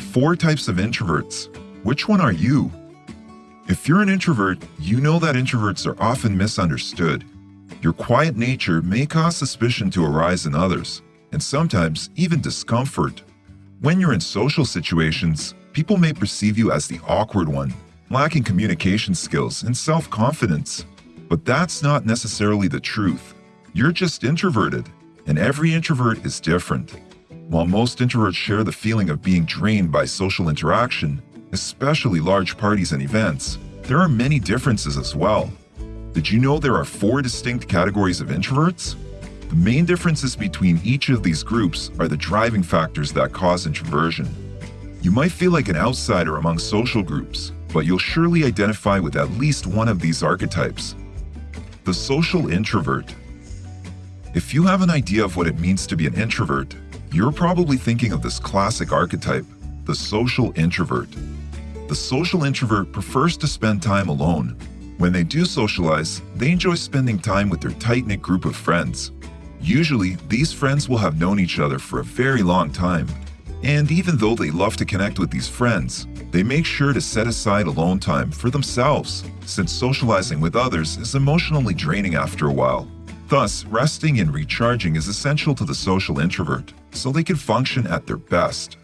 The four types of introverts. Which one are you? If you're an introvert, you know that introverts are often misunderstood. Your quiet nature may cause suspicion to arise in others, and sometimes even discomfort. When you're in social situations, people may perceive you as the awkward one, lacking communication skills and self-confidence. But that's not necessarily the truth. You're just introverted, and every introvert is different. While most introverts share the feeling of being drained by social interaction, especially large parties and events, there are many differences as well. Did you know there are four distinct categories of introverts? The main differences between each of these groups are the driving factors that cause introversion. You might feel like an outsider among social groups, but you'll surely identify with at least one of these archetypes. The social introvert. If you have an idea of what it means to be an introvert, you're probably thinking of this classic archetype, the social introvert. The social introvert prefers to spend time alone. When they do socialize, they enjoy spending time with their tight-knit group of friends. Usually, these friends will have known each other for a very long time. And even though they love to connect with these friends, they make sure to set aside alone time for themselves, since socializing with others is emotionally draining after a while. Thus, resting and recharging is essential to the social introvert, so they can function at their best.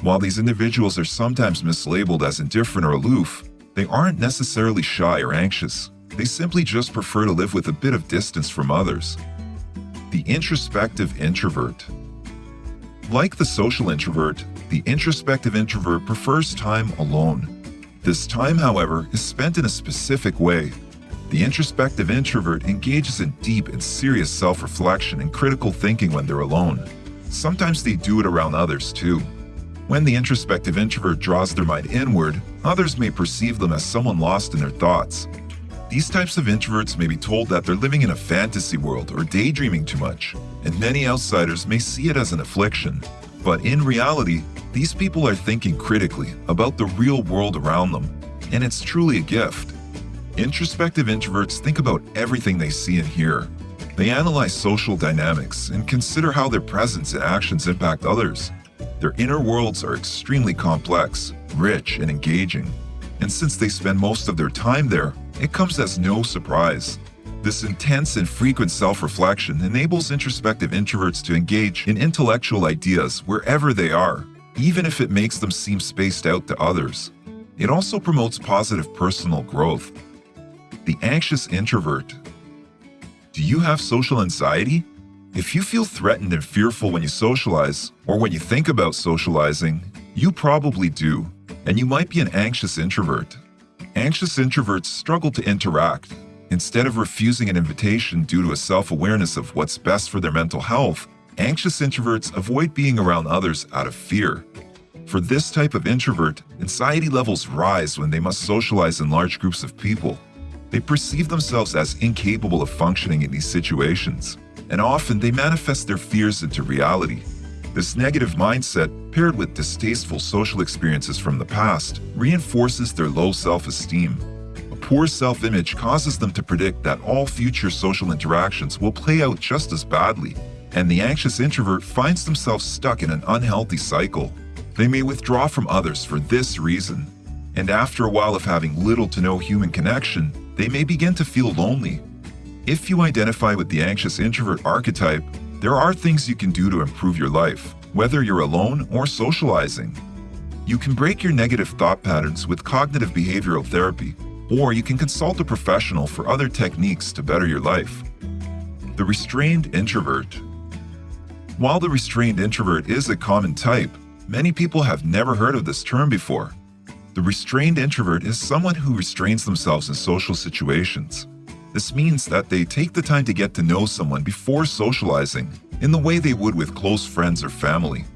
While these individuals are sometimes mislabeled as indifferent or aloof, they aren't necessarily shy or anxious. They simply just prefer to live with a bit of distance from others. The introspective introvert. Like the social introvert, the introspective introvert prefers time alone. This time, however, is spent in a specific way the introspective introvert engages in deep and serious self-reflection and critical thinking when they're alone. Sometimes they do it around others too. When the introspective introvert draws their mind inward, others may perceive them as someone lost in their thoughts. These types of introverts may be told that they're living in a fantasy world or daydreaming too much, and many outsiders may see it as an affliction. But in reality, these people are thinking critically about the real world around them, and it's truly a gift. Introspective introverts think about everything they see and hear. They analyze social dynamics and consider how their presence and actions impact others. Their inner worlds are extremely complex, rich, and engaging. And since they spend most of their time there, it comes as no surprise. This intense and frequent self-reflection enables introspective introverts to engage in intellectual ideas wherever they are, even if it makes them seem spaced out to others. It also promotes positive personal growth the anxious introvert. Do you have social anxiety? If you feel threatened and fearful when you socialize, or when you think about socializing, you probably do, and you might be an anxious introvert. Anxious introverts struggle to interact. Instead of refusing an invitation due to a self-awareness of what's best for their mental health, anxious introverts avoid being around others out of fear. For this type of introvert, anxiety levels rise when they must socialize in large groups of people. They perceive themselves as incapable of functioning in these situations, and often they manifest their fears into reality. This negative mindset, paired with distasteful social experiences from the past, reinforces their low self-esteem. A poor self-image causes them to predict that all future social interactions will play out just as badly, and the anxious introvert finds themselves stuck in an unhealthy cycle. They may withdraw from others for this reason, and after a while of having little to no human connection, they may begin to feel lonely. If you identify with the anxious introvert archetype, there are things you can do to improve your life, whether you're alone or socializing. You can break your negative thought patterns with cognitive behavioral therapy, or you can consult a professional for other techniques to better your life. The restrained introvert. While the restrained introvert is a common type, many people have never heard of this term before. The restrained introvert is someone who restrains themselves in social situations. This means that they take the time to get to know someone before socializing, in the way they would with close friends or family.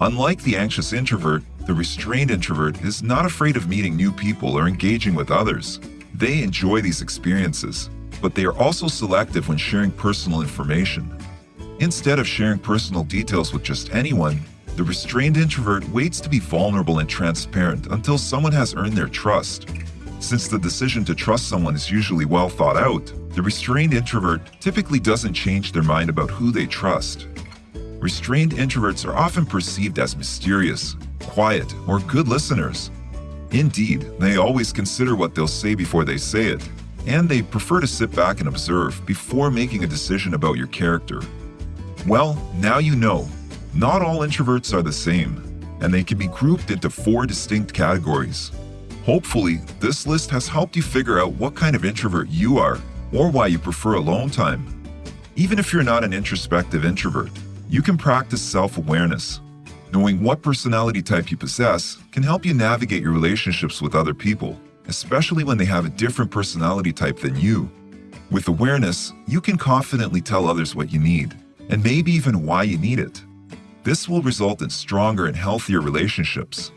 Unlike the anxious introvert, the restrained introvert is not afraid of meeting new people or engaging with others. They enjoy these experiences, but they are also selective when sharing personal information. Instead of sharing personal details with just anyone, the restrained introvert waits to be vulnerable and transparent until someone has earned their trust. Since the decision to trust someone is usually well thought out, the restrained introvert typically doesn't change their mind about who they trust. Restrained introverts are often perceived as mysterious, quiet, or good listeners. Indeed, they always consider what they'll say before they say it, and they prefer to sit back and observe before making a decision about your character. Well, now you know. Not all introverts are the same, and they can be grouped into four distinct categories. Hopefully, this list has helped you figure out what kind of introvert you are or why you prefer alone time. Even if you're not an introspective introvert, you can practice self-awareness. Knowing what personality type you possess can help you navigate your relationships with other people, especially when they have a different personality type than you. With awareness, you can confidently tell others what you need, and maybe even why you need it. This will result in stronger and healthier relationships.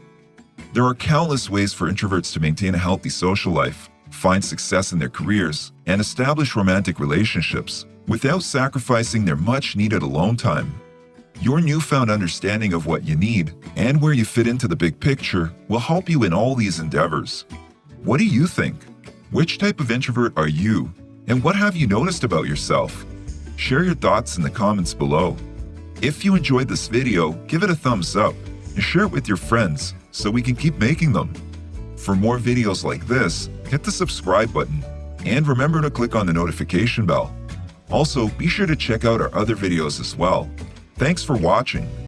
There are countless ways for introverts to maintain a healthy social life, find success in their careers, and establish romantic relationships without sacrificing their much-needed alone time. Your newfound understanding of what you need and where you fit into the big picture will help you in all these endeavors. What do you think? Which type of introvert are you? And what have you noticed about yourself? Share your thoughts in the comments below. If you enjoyed this video, give it a thumbs up and share it with your friends so we can keep making them. For more videos like this, hit the subscribe button and remember to click on the notification bell. Also, be sure to check out our other videos as well. Thanks for watching.